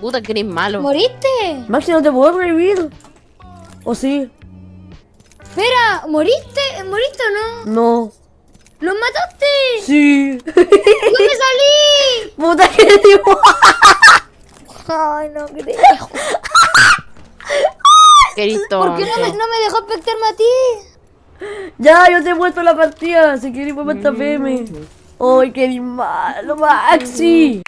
Puta, que eres malo. ¿Moriste? Maxi, no te puedo revivir. ¿O sí? Espera, ¿moriste? ¿Moriste o no? No. ¿Los mataste? Sí. ¿Dónde salí? Puta que digo. Ay, no creo. Que eres ¿Por qué no me, no me dejó espectarme a ti? Ya, yo te he puesto la partida. Si quieres, pues esta PM. Mm. Ay, qué malo, Maxi.